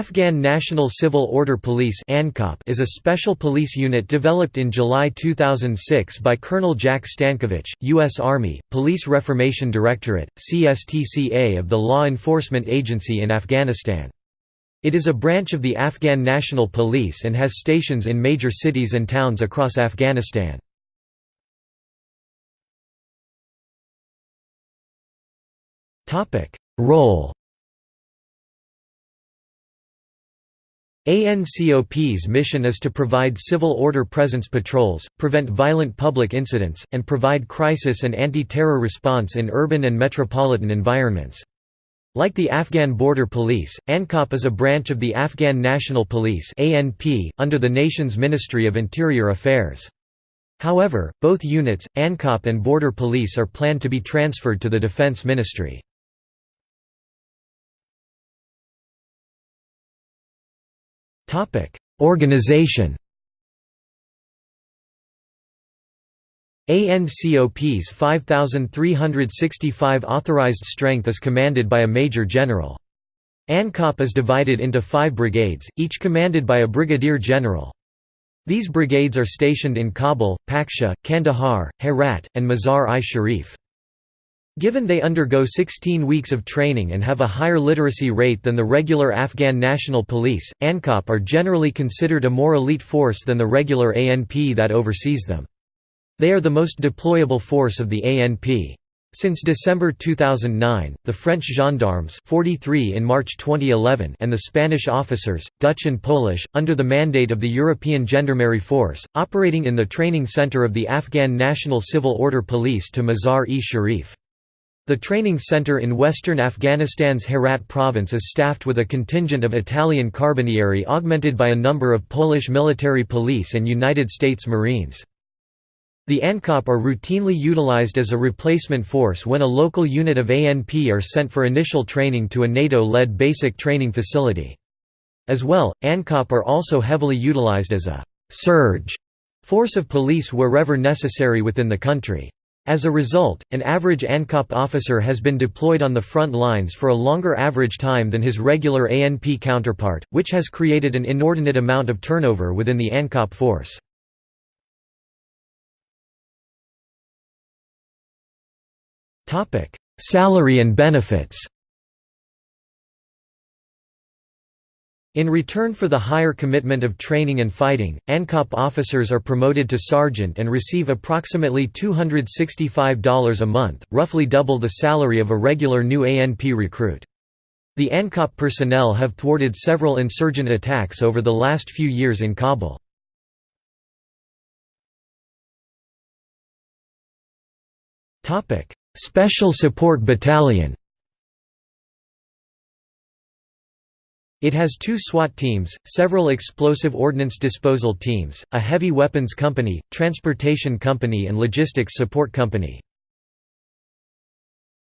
Afghan National Civil Order Police is a special police unit developed in July 2006 by Colonel Jack Stankovich, U.S. Army, Police Reformation Directorate, CSTCA of the Law Enforcement Agency in Afghanistan. It is a branch of the Afghan National Police and has stations in major cities and towns across Afghanistan. Role ANCOP's mission is to provide civil order presence patrols, prevent violent public incidents, and provide crisis and anti-terror response in urban and metropolitan environments. Like the Afghan Border Police, ANCOP is a branch of the Afghan National Police under the nation's Ministry of Interior Affairs. However, both units, ANCOP and Border Police are planned to be transferred to the Defense Ministry. Organization ANCOP's 5,365 authorized strength is commanded by a major general. ANCOP is divided into five brigades, each commanded by a brigadier general. These brigades are stationed in Kabul, Paktia, Kandahar, Herat, and Mazar-i-Sharif. Given they undergo 16 weeks of training and have a higher literacy rate than the regular Afghan National Police, ANCOP are generally considered a more elite force than the regular ANP that oversees them. They are the most deployable force of the ANP. Since December 2009, the French gendarmes 43 in March 2011 and the Spanish officers, Dutch and Polish, under the mandate of the European Gendarmerie Force, operating in the training center of the Afghan National Civil Order Police to Mazar-e-Sharif. The training center in western Afghanistan's Herat province is staffed with a contingent of Italian Carabinieri augmented by a number of Polish military police and United States Marines. The ANCOP are routinely utilized as a replacement force when a local unit of ANP are sent for initial training to a NATO-led basic training facility. As well, ANCOP are also heavily utilized as a «surge» force of police wherever necessary within the country. As a result, an average ANCOP officer has been deployed on the front lines for a longer average time than his regular ANP counterpart, which has created an inordinate amount of turnover within the ANCOP force. Salary and benefits In return for the higher commitment of training and fighting, ANCOP officers are promoted to sergeant and receive approximately $265 a month, roughly double the salary of a regular new ANP recruit. The ANCOP personnel have thwarted several insurgent attacks over the last few years in Kabul. Special Support Battalion It has two SWAT teams, several explosive ordnance disposal teams, a heavy weapons company, transportation company and logistics support company.